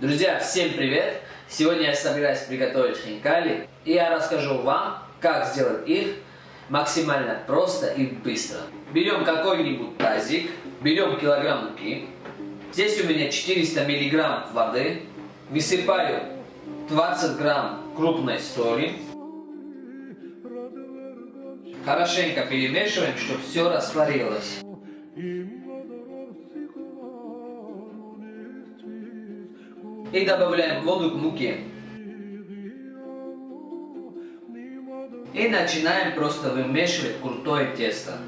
Друзья, всем привет! Сегодня я собираюсь приготовить хинкали, и я расскажу вам, как сделать их максимально просто и быстро. Берем какой-нибудь тазик, берем килограмм муки, здесь у меня 400 миллиграмм воды, высыпаю 20 грамм крупной соли, хорошенько перемешиваем, чтобы все растворилось. И добавляем воду к муке. И начинаем просто вымешивать крутое тесто.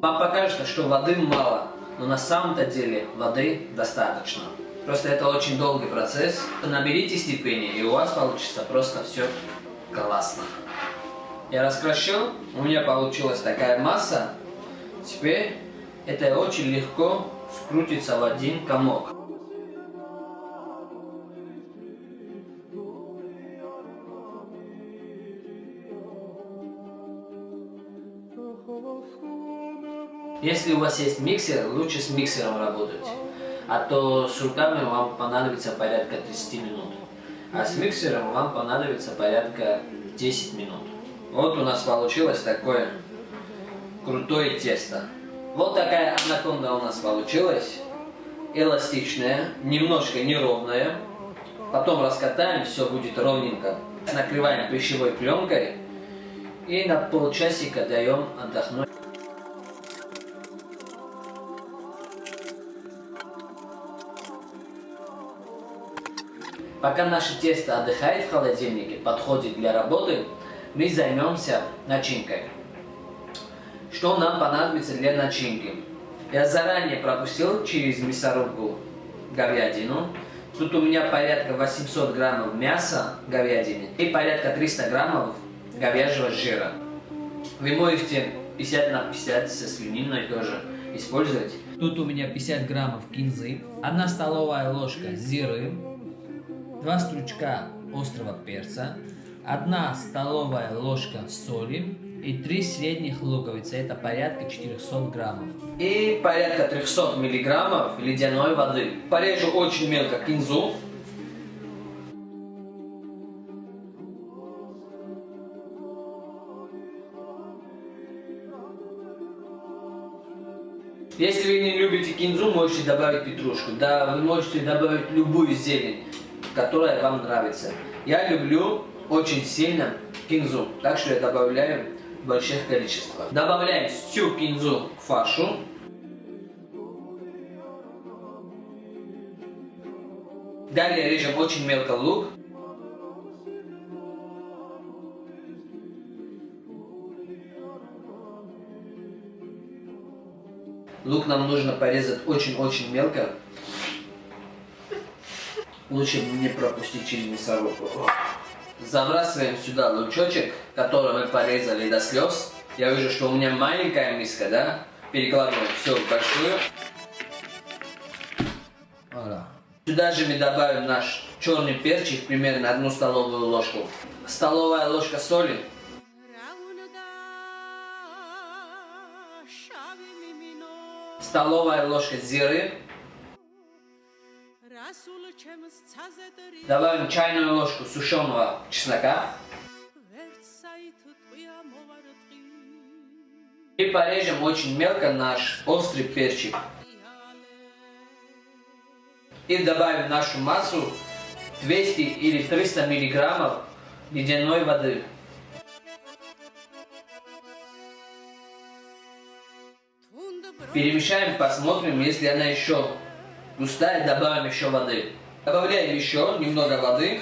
Вам покажется, что воды мало, но на самом-то деле воды достаточно. Просто это очень долгий процесс. Наберите терпения, и у вас получится просто все классно. Я раскрошил, у меня получилась такая масса. Теперь это очень легко скрутится в один комок. Если у вас есть миксер, лучше с миксером работать. А то с руками вам понадобится порядка 30 минут. А с миксером вам понадобится порядка 10 минут. Вот у нас получилось такое крутое тесто. Вот такая анаконда у нас получилась. Эластичная, немножко неровная. Потом раскатаем, все будет ровненько. Накрываем пищевой пленкой и на полчасика даем отдохнуть. Пока наше тесто отдыхает в холодильнике, подходит для работы, мы займемся начинкой. Что нам понадобится для начинки? Я заранее пропустил через мясорубку говядину. Тут у меня порядка 800 граммов мяса говядины и порядка 300 граммов говяжьего жира. Вы можете 50 на 50 со свининой тоже использовать. Тут у меня 50 граммов кинзы, 1 столовая ложка зиры, 2 стручка острого перца, 1 столовая ложка соли и 3 средних луковицы, это порядка 400 граммов. И порядка 300 миллиграммов ледяной воды. Порежу очень мелко кинзу. Если вы не любите кинзу, можете добавить петрушку. Да, вы можете добавить любую зелень которая вам нравится. Я люблю очень сильно кинзу, так что я добавляю больших количествах. Добавляем всю кинзу к фаршу. Далее режем очень мелко лук. Лук нам нужно порезать очень-очень мелко. Лучше не пропустить через мясорубку. Забрасываем сюда лучочек, который мы порезали до слез. Я вижу, что у меня маленькая миска, да? Перекладываем все в большую. Voilà. Сюда же мы добавим наш черный перчик, примерно одну столовую ложку. Столовая ложка соли. Столовая ложка зиры. Добавим чайную ложку сушеного чеснока. И порежем очень мелко наш острый перчик. И добавим нашу массу 200 или 300 миллиграммов ледяной воды. Перемешаем, посмотрим, если она еще густая, добавим еще воды. Добавляем еще немного воды.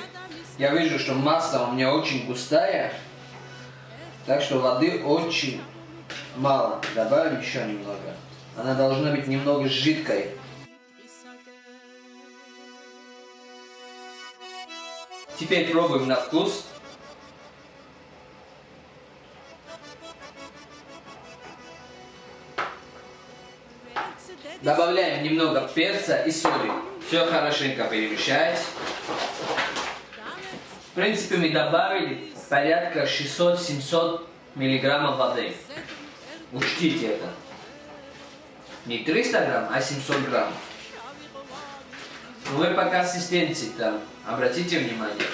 Я вижу, что масса у меня очень густая. Так что воды очень мало. Добавим еще немного. Она должна быть немного жидкой. Теперь пробуем на вкус. Добавляем немного перца и соли. Все хорошенько перемешать. В принципе, мы добавили порядка 600-700 миллиграммов воды. Учтите это. Не 300 грамм, а 700 грамм. Вы по консистенции там, обратите внимание.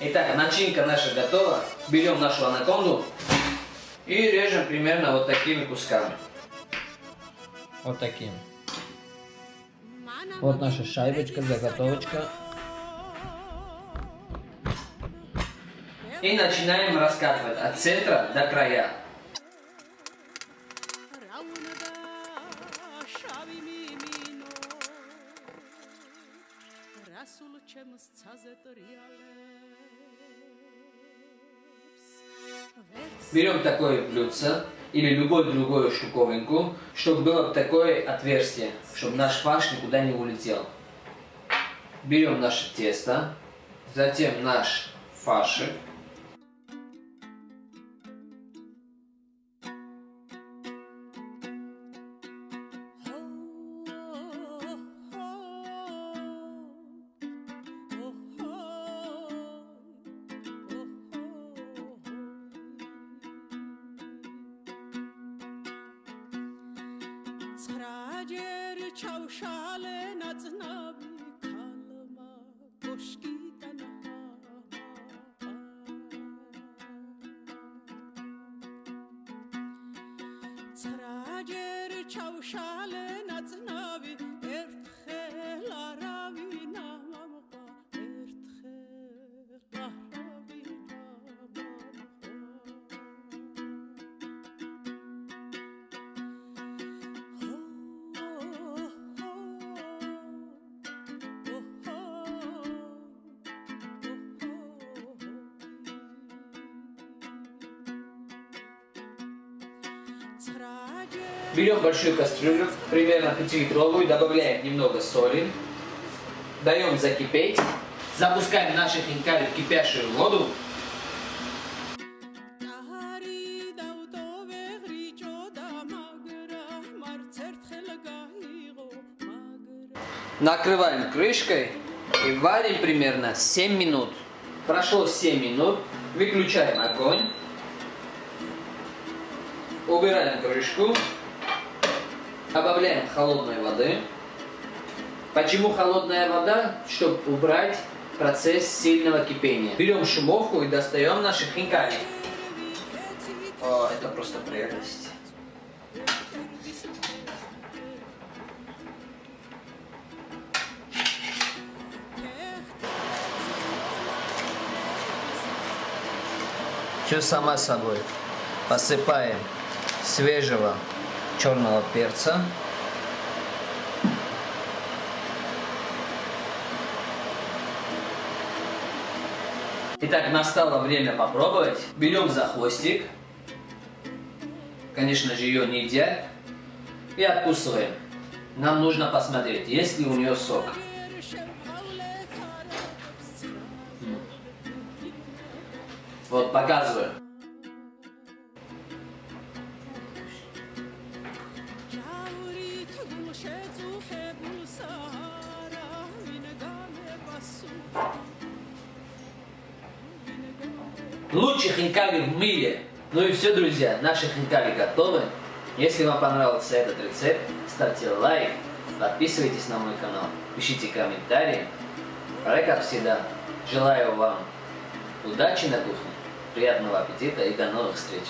Итак, начинка наша готова. Берем нашу анаконду и режем примерно вот такими кусками. Вот таким. Вот наша шайбочка, заготовочка. И начинаем раскатывать от центра до края. Берем такое блюдце или любую другую штуковинку, чтобы было такое отверстие, чтобы наш фарш никуда не улетел. Берем наше тесто, затем наш фаршик, Սրաջեր չավշալ են ածնաբի կալմա, կոշկի տանհա Սրաջեր չավշալ են ածնաբի, երդ Берем большую кастрюлю, примерно 5-литровую, добавляем немного соли, даем закипеть, запускаем наши хинкали в кипящую воду. Накрываем крышкой и варим примерно 7 минут. Прошло 7 минут, выключаем огонь, убираем крышку, добавляем холодной воды. Почему холодная вода? Чтобы убрать процесс сильного кипения. Берем шумовку и достаем наши хинкали. О, это просто прелесть. Все само собой. Посыпаем свежего черного перца. Итак, настало время попробовать. Берем за хвостик. Конечно же, ее не едят. И откусываем. Нам нужно посмотреть, есть ли у нее сок. Вот, показываю. Лучшие хинкали в мире. Ну и все, друзья, наши хинкали готовы. Если вам понравился этот рецепт, ставьте лайк, подписывайтесь на мой канал, пишите комментарии. А как всегда, желаю вам удачи на кухне, приятного аппетита и до новых встреч!